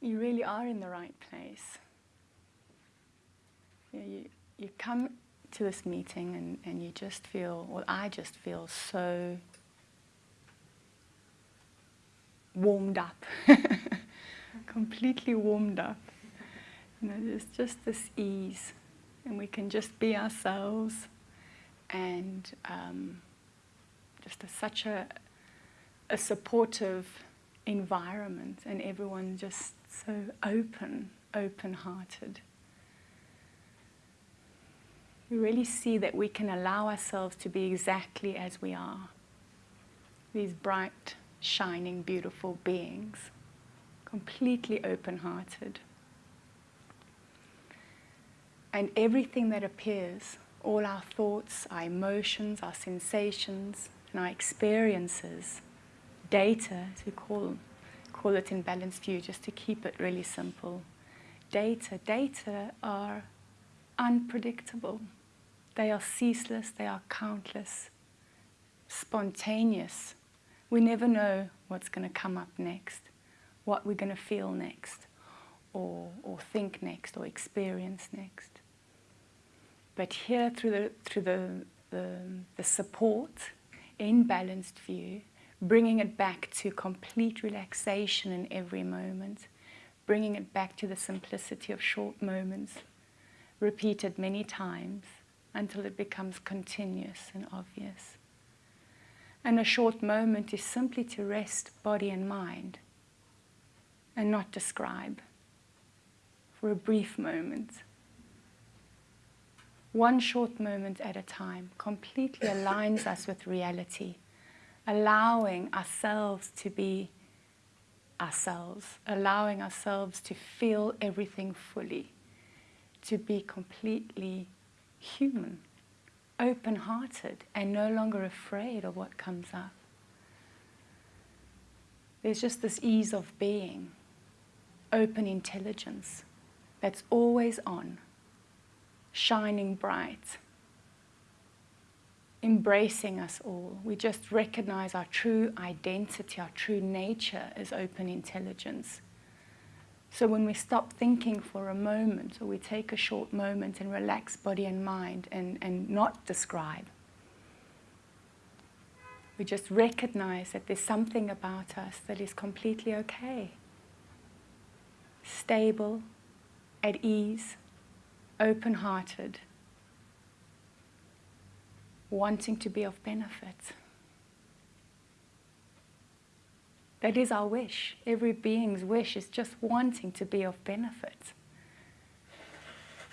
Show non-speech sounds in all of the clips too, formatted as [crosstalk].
you really are in the right place. You, know, you, you come to this meeting and, and you just feel, well, I just feel so warmed up, [laughs] completely warmed up. You know, there's just this ease, and we can just be ourselves, and um, just a, such a, a supportive environment, and everyone just so open, open-hearted. We really see that we can allow ourselves to be exactly as we are. These bright, shining, beautiful beings, completely open-hearted. And everything that appears, all our thoughts, our emotions, our sensations, and our experiences, data, as we call, call it in balanced view, just to keep it really simple. Data, data are unpredictable. They are ceaseless, they are countless, spontaneous. We never know what's going to come up next, what we're going to feel next, or, or think next, or experience next. But here, through the, through the, the, the support in balanced view, bringing it back to complete relaxation in every moment, bringing it back to the simplicity of short moments, repeated many times until it becomes continuous and obvious. And a short moment is simply to rest body and mind and not describe for a brief moment. One short moment at a time completely aligns us with reality allowing ourselves to be ourselves, allowing ourselves to feel everything fully, to be completely human, open-hearted and no longer afraid of what comes up. There's just this ease of being, open intelligence that's always on, shining bright, embracing us all. We just recognize our true identity, our true nature as open intelligence. So when we stop thinking for a moment, or we take a short moment and relax body and mind and, and not describe, we just recognize that there's something about us that is completely okay. Stable, at ease, open-hearted, wanting to be of benefit. That is our wish. Every being's wish is just wanting to be of benefit.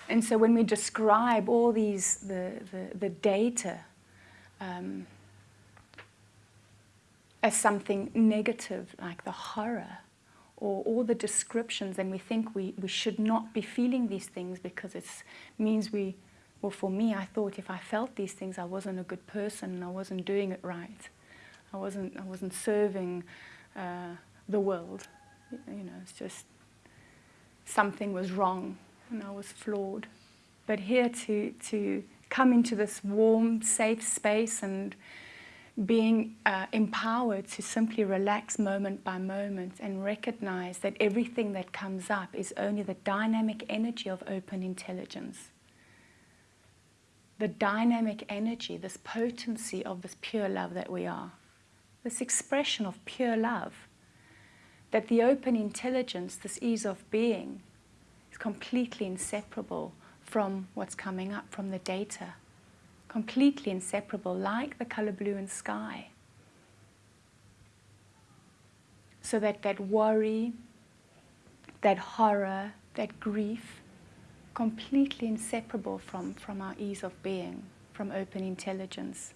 And so when we describe all these, the, the, the data um, as something negative, like the horror, or all the descriptions, and we think we, we should not be feeling these things because it means we well, for me, I thought if I felt these things, I wasn't a good person and I wasn't doing it right. I wasn't, I wasn't serving uh, the world. You know, it's just something was wrong and I was flawed. But here to, to come into this warm, safe space and being uh, empowered to simply relax moment by moment and recognize that everything that comes up is only the dynamic energy of open intelligence the dynamic energy, this potency of this pure love that we are, this expression of pure love, that the open intelligence, this ease of being, is completely inseparable from what's coming up from the data, completely inseparable, like the color blue in sky. So that that worry, that horror, that grief, completely inseparable from, from our ease of being, from open intelligence.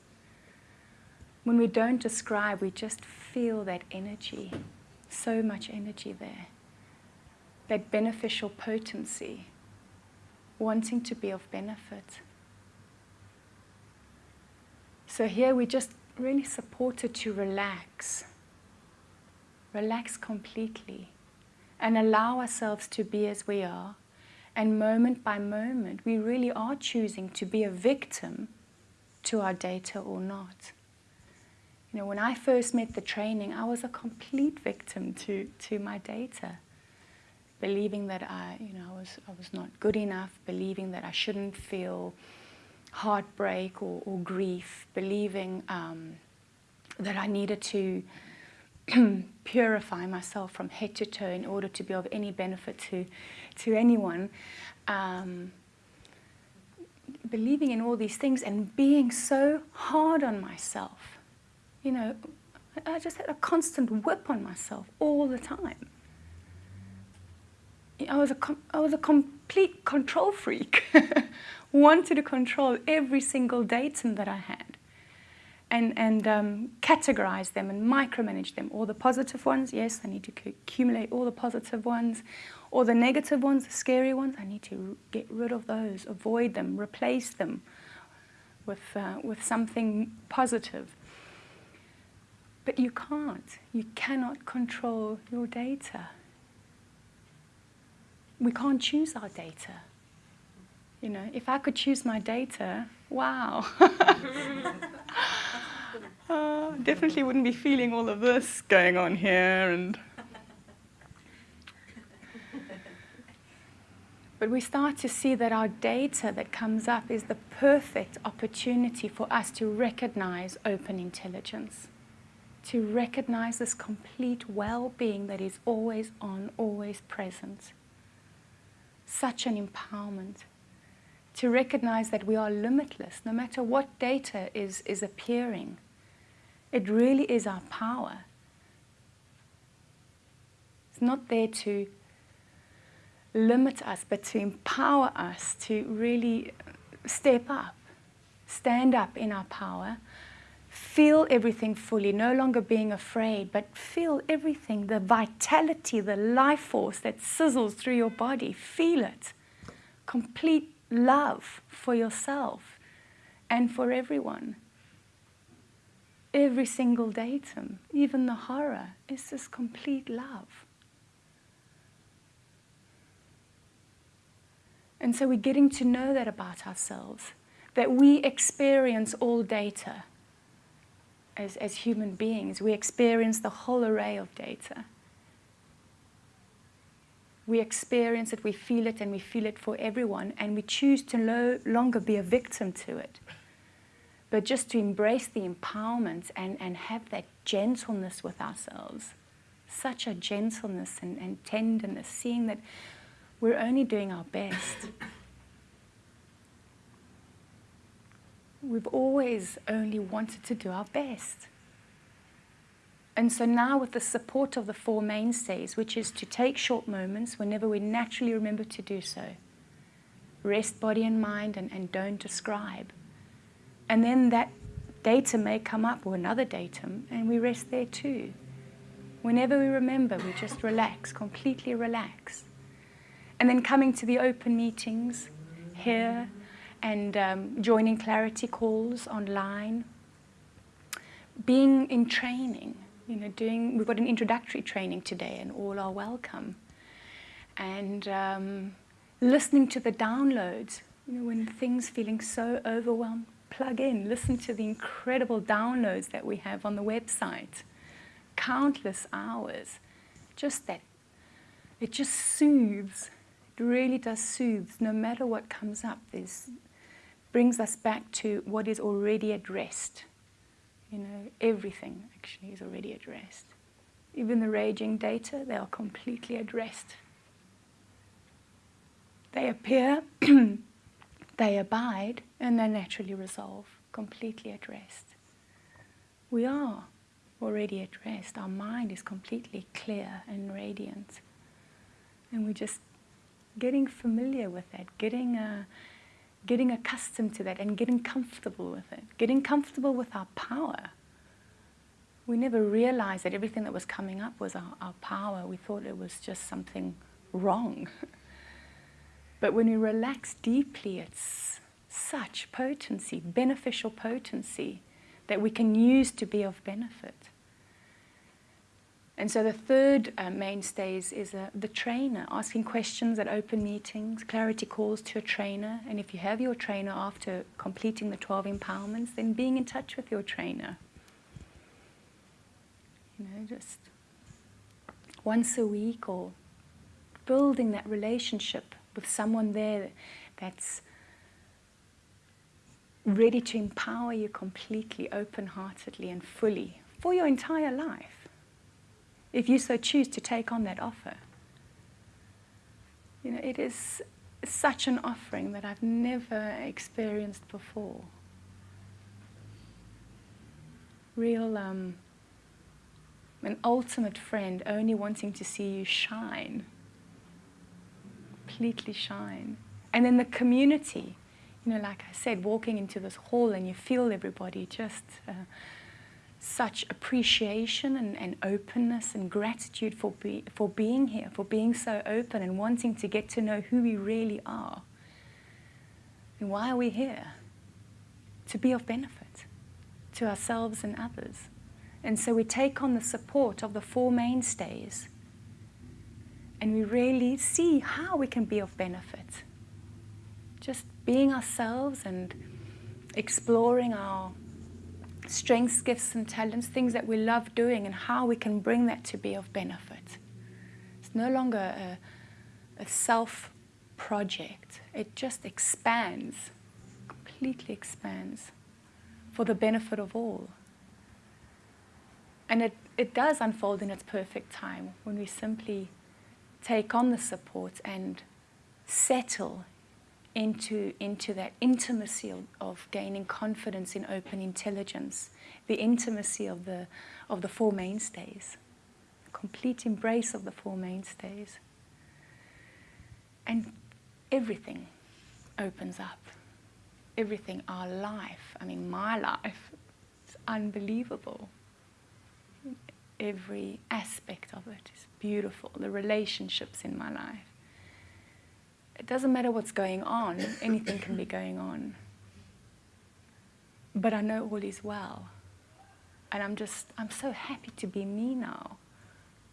When we don't describe, we just feel that energy, so much energy there, that beneficial potency, wanting to be of benefit. So here we just really supported to relax, relax completely, and allow ourselves to be as we are, and moment by moment, we really are choosing to be a victim to our data or not. You know, when I first met the training, I was a complete victim to, to my data. believing that I, you know, I was, I was not good enough, believing that I shouldn't feel heartbreak or, or grief, believing um, that I needed to [clears throat] purify myself from head to toe in order to be of any benefit to, to anyone. Um, believing in all these things and being so hard on myself. You know, I just had a constant whip on myself all the time. I was a, I was a complete control freak. [laughs] Wanted to control every single datum that I had and, and um, categorize them and micromanage them. All the positive ones, yes, I need to accumulate all the positive ones. All the negative ones, the scary ones, I need to get rid of those, avoid them, replace them with, uh, with something positive. But you can't. You cannot control your data. We can't choose our data. You know, if I could choose my data, wow. [laughs] uh, definitely wouldn't be feeling all of this going on here and [laughs] But we start to see that our data that comes up is the perfect opportunity for us to recognize open intelligence, to recognize this complete well-being that is always on, always present. Such an empowerment. To recognize that we are limitless, no matter what data is, is appearing. It really is our power. It's not there to limit us, but to empower us to really step up, stand up in our power, feel everything fully, no longer being afraid, but feel everything, the vitality, the life force that sizzles through your body. Feel it. Complete love for yourself and for everyone. Every single datum, even the horror, is this complete love. And so we're getting to know that about ourselves, that we experience all data as, as human beings. We experience the whole array of data. We experience it, we feel it, and we feel it for everyone, and we choose to no longer be a victim to it, but just to embrace the empowerment and, and have that gentleness with ourselves. Such a gentleness and, and tenderness, seeing that we're only doing our best. We've always only wanted to do our best. And so now with the support of the four mainstays, which is to take short moments whenever we naturally remember to do so, rest body and mind and, and don't describe. And then that datum may come up or another datum and we rest there too. Whenever we remember, we just relax, completely relax. And then coming to the open meetings here and um, joining clarity calls online. Being in training, you know, doing, we've got an introductory training today and all are welcome. And um, listening to the downloads, you know, when things feeling so overwhelmed, plug in, listen to the incredible downloads that we have on the website. Countless hours. Just that, it just soothes it really does soothe. No matter what comes up, this brings us back to what is already rest. You know, everything actually is already rest. Even the raging data, they are completely rest. They appear, [clears throat] they abide, and they naturally resolve, completely at rest. We are already at rest. Our mind is completely clear and radiant. And we're just getting familiar with that, getting, uh, getting accustomed to that and getting comfortable with it, getting comfortable with our power. We never realized that everything that was coming up was our, our power. We thought it was just something wrong. [laughs] but when we relax deeply, it's such potency, beneficial potency, that we can use to be of benefit. And so the third uh, is uh, the trainer, asking questions at open meetings, clarity calls to a trainer. And if you have your trainer after completing the 12 empowerments, then being in touch with your trainer. You know, just once a week or building that relationship with someone there that's ready to empower you completely, open heartedly, and fully for your entire life, if you so choose to take on that offer. You know, it is such an offering that I've never experienced before. Real, um, an ultimate friend only wanting to see you shine, completely shine. And then the community, you know, like I said, walking into this hall and you feel everybody just. Uh, such appreciation and, and, openness and gratitude for, be, for being here, for being so open and wanting to get to know who we really are. And why are we here? To be of benefit to ourselves and others. And so we take on the support of the four mainstays and we really see how we can be of benefit. Just being ourselves and exploring our strengths, gifts, and talents, things that we love doing, and how we can bring that to be of benefit. It's no longer a, a self project, it just expands, completely expands for the benefit of all. And it, it does unfold in its perfect time when we simply take on the support and settle into, into that intimacy of, of, gaining confidence in open intelligence, the intimacy of the, of the Four Mainstays, complete embrace of the Four Mainstays. And everything opens up. Everything, our life, I mean, my life, is unbelievable. Every aspect of it is beautiful, the relationships in my life it doesn't matter what's going on, anything can be going on. But I know all is well. And I'm just, I'm so happy to be me now.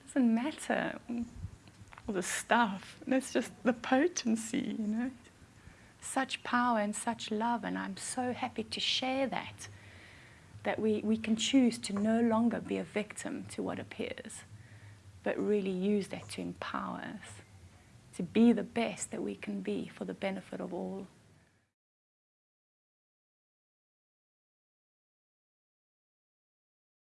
It doesn't matter all the stuff. It's just the potency, you know. Such power and such love, and I'm so happy to share that. That we, we can choose to no longer be a victim to what appears, but really use that to empower us to be the best that we can be for the benefit of all.